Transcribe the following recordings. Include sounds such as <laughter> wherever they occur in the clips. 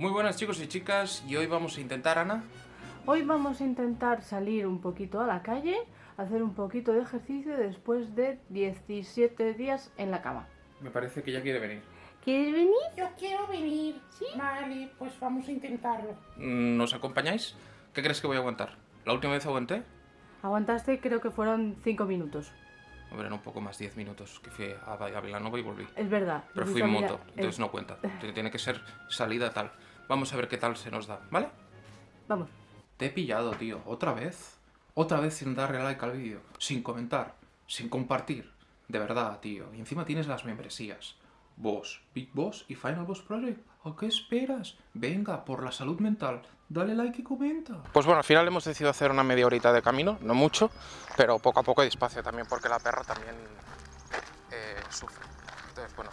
Muy buenas chicos y chicas, y hoy vamos a intentar, Ana... Hoy vamos a intentar salir un poquito a la calle, hacer un poquito de ejercicio después de 17 días en la cama. Me parece que ya quiere venir. ¿Quieres venir? Yo quiero venir. ¿Sí? Vale, pues vamos a intentarlo. Mm, ¿Nos acompañáis? ¿Qué crees que voy a aguantar? ¿La última vez aguanté? Aguantaste creo que fueron 5 minutos. Hombre, no, un poco más, 10 minutos, que fui a, a Vilanova y volví. Es verdad. Pero fui en moto, entonces no cuenta. Tiene que ser salida tal. Vamos a ver qué tal se nos da, ¿vale? Vamos. Te he pillado, tío. ¿Otra vez? Otra vez sin darle like al vídeo. Sin comentar. Sin compartir. De verdad, tío. Y encima tienes las membresías. Boss, Big Boss y Final Boss Project. ¿A qué esperas? Venga, por la salud mental. Dale like y comenta. Pues bueno, al final hemos decidido hacer una media horita de camino. No mucho, pero poco a poco y despacio también porque la perra también eh, sufre. Entonces, bueno,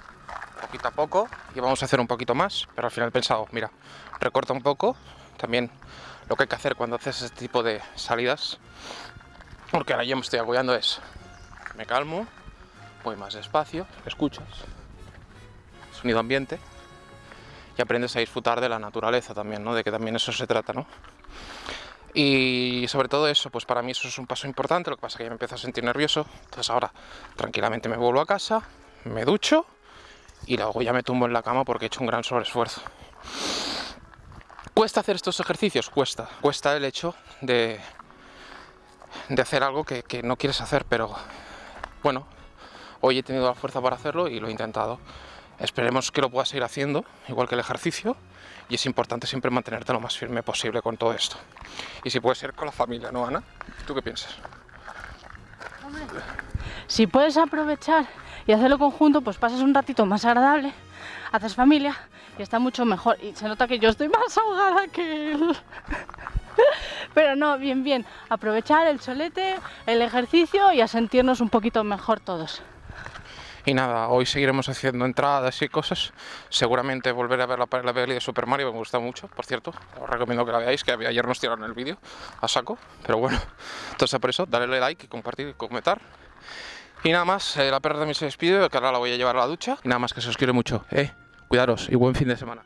poquito a poco y vamos a hacer un poquito más, pero al final he pensado, mira, recorta un poco, también lo que hay que hacer cuando haces este tipo de salidas, porque ahora yo me estoy agobiando es, me calmo, voy más despacio, escuchas, sonido ambiente, y aprendes a disfrutar de la naturaleza también, ¿no? De que también eso se trata, ¿no? Y sobre todo eso, pues para mí eso es un paso importante, lo que pasa es que ya me empiezo a sentir nervioso, entonces ahora tranquilamente me vuelvo a casa, me ducho y luego ya me tumbo en la cama porque he hecho un gran sobreesfuerzo. ¿Cuesta hacer estos ejercicios? Cuesta. Cuesta el hecho de, de hacer algo que, que no quieres hacer, pero bueno, hoy he tenido la fuerza para hacerlo y lo he intentado. Esperemos que lo puedas seguir haciendo, igual que el ejercicio, y es importante siempre mantenerte lo más firme posible con todo esto. Y si puede ser con la familia, ¿no, Ana? ¿Tú qué piensas? Si puedes aprovechar y hacerlo conjunto, pues pasas un ratito más agradable, haces familia y está mucho mejor. Y se nota que yo estoy más ahogada que él. <laughs> Pero no, bien, bien. Aprovechar el solete, el ejercicio y a sentirnos un poquito mejor todos. Y nada, hoy seguiremos haciendo entradas y cosas. Seguramente volveré a ver la, la peli de Super Mario, me gusta mucho, por cierto. Os recomiendo que la veáis, que ayer nos tiraron el vídeo a saco. Pero bueno, <laughs> entonces por eso, darle like compartir y comentar. Y nada más, eh, la perra también se despide, que ahora la voy a llevar a la ducha. Y nada más, que se os quiere mucho. Eh, cuidaros y buen fin de semana.